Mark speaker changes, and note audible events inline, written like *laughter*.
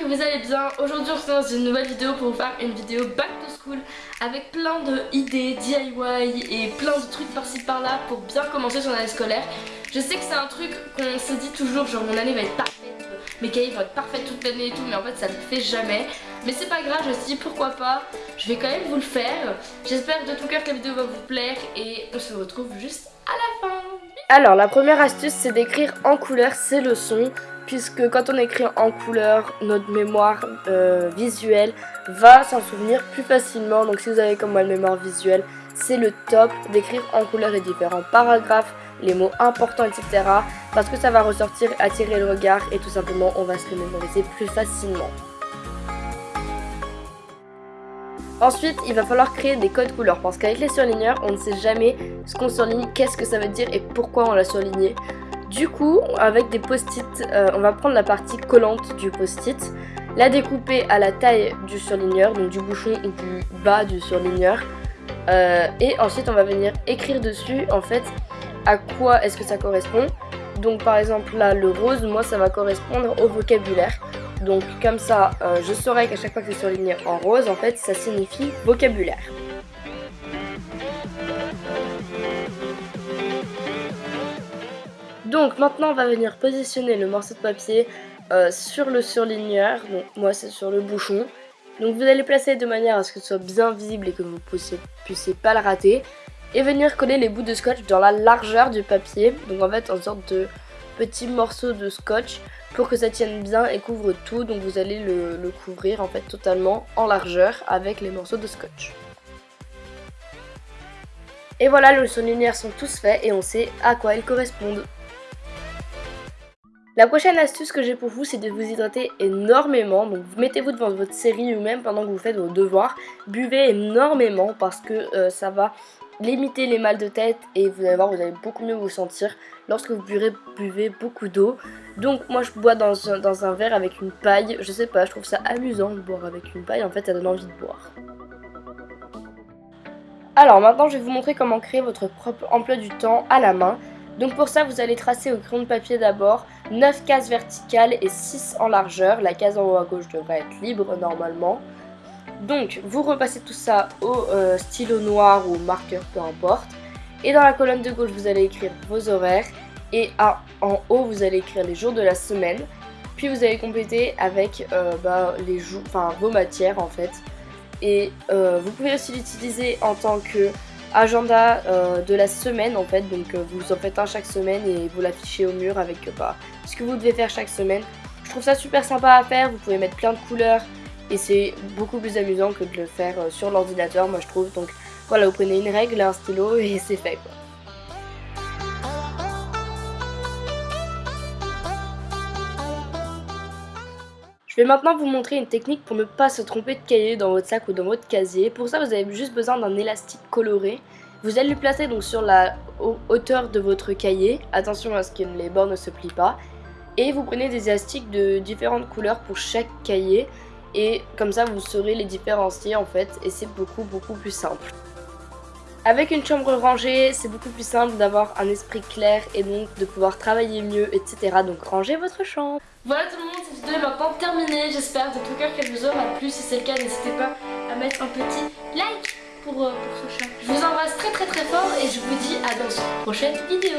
Speaker 1: que vous allez bien. Aujourd'hui on se dans une nouvelle vidéo pour vous faire une vidéo back to school avec plein de idées DIY et plein de trucs par-ci par-là pour bien commencer son année scolaire. Je sais que c'est un truc qu'on se dit toujours, genre mon année va être parfaite, mes cahiers vont être parfaits toute l'année et tout, mais en fait ça ne fait jamais. Mais c'est pas grave, je me suis dit pourquoi pas, je vais quand même vous le faire. J'espère de tout cœur que la vidéo va vous plaire et on se retrouve juste à la.
Speaker 2: Alors la première astuce c'est d'écrire en couleur ses leçons puisque quand on écrit en couleur, notre mémoire euh, visuelle va s'en souvenir plus facilement. Donc si vous avez comme moi une mémoire visuelle, c'est le top d'écrire en couleur les différents paragraphes, les mots importants, etc. Parce que ça va ressortir, attirer le regard et tout simplement on va se le mémoriser plus facilement. Ensuite, il va falloir créer des codes couleurs parce qu'avec les surligneurs, on ne sait jamais ce qu'on surligne, qu'est-ce que ça veut dire et pourquoi on l'a surligné. Du coup, avec des post-it, euh, on va prendre la partie collante du post-it, la découper à la taille du surligneur, donc du bouchon ou du bas du surligneur. Euh, et ensuite, on va venir écrire dessus, en fait, à quoi est-ce que ça correspond. Donc par exemple là, le rose, moi ça va correspondre au vocabulaire. Donc comme ça, euh, je saurai qu'à chaque fois que c'est surligné en rose, en fait, ça signifie vocabulaire. Donc maintenant, on va venir positionner le morceau de papier euh, sur le surligneur. Donc moi, c'est sur le bouchon. Donc vous allez placer de manière à ce que ce soit bien visible et que vous ne puissiez pas le rater. Et venir coller les bouts de scotch dans la largeur du papier. Donc en fait, en sorte de petits morceaux de scotch pour que ça tienne bien et couvre tout. Donc vous allez le, couvrir en fait totalement en largeur avec les morceaux de scotch. Et voilà, les surligneurs sont tous faits et on sait à quoi ils correspondent. La prochaine astuce que j'ai pour vous, c'est de vous hydrater énormément. Donc mettez-vous devant votre série ou même pendant que vous faites vos devoirs. Buvez énormément parce que euh, ça va limiter les mal de tête et vous allez voir, vous allez beaucoup mieux vous sentir lorsque vous buvez, buvez beaucoup d'eau. Donc moi je bois dans un, dans un verre avec une paille, je sais pas, je trouve ça amusant de boire avec une paille, en fait ça donne envie de boire. Alors maintenant je vais vous montrer comment créer votre propre emploi du temps à la main. Donc pour ça vous allez tracer au crayon de papier d'abord 9 cases verticales et 6 en largeur. La case en haut à gauche devrait être libre normalement. Donc, vous repassez tout ça au euh, stylo noir ou marqueur, peu importe. Et dans la colonne de gauche, vous allez écrire vos horaires. Et en haut, vous allez écrire les jours de la semaine. Puis vous allez compléter avec euh, bah, les jours, vos matières en fait. Et euh, vous pouvez aussi l'utiliser en tant que agenda de la semaine en fait. Donc vous en faites un chaque semaine et vous l'affichez au mur avec bah, ce que vous devez faire chaque semaine. Je trouve ça super sympa à faire. Vous pouvez mettre plein de couleurs et c'est beaucoup plus amusant que de le faire euh, sur l'ordinateur moi je trouve donc voilà vous prenez une règle, un stylo *laughs* et c'est fait quoi. Je vais maintenant vous montrer une technique pour ne pas se tromper de cahier dans votre sac ou dans votre casier. Pour ça vous avez juste besoin d'un élastique coloré. Vous allez le placer donc sur la hauteur de votre cahier. Attention à ce que les bords ne se plient pas. Et vous prenez des élastiques de différentes couleurs pour chaque cahier et comme ça vous saurez les différencier en fait et c'est beaucoup beaucoup plus simple. Avec une chambre rangée, c'est beaucoup plus simple d'avoir un esprit clair et donc de pouvoir travailler mieux, etc. Donc rangez votre chambre.
Speaker 1: Voilà tout le monde, cette vidéo est maintenant terminée. J'espère de tout cœur qu'elle vous aura plu. Si c'est le cas, n'hésitez pas à mettre un petit like pour, euh, pour ce chat. Je vous embrasse très très très fort et je vous dis à dans une prochaine vidéo.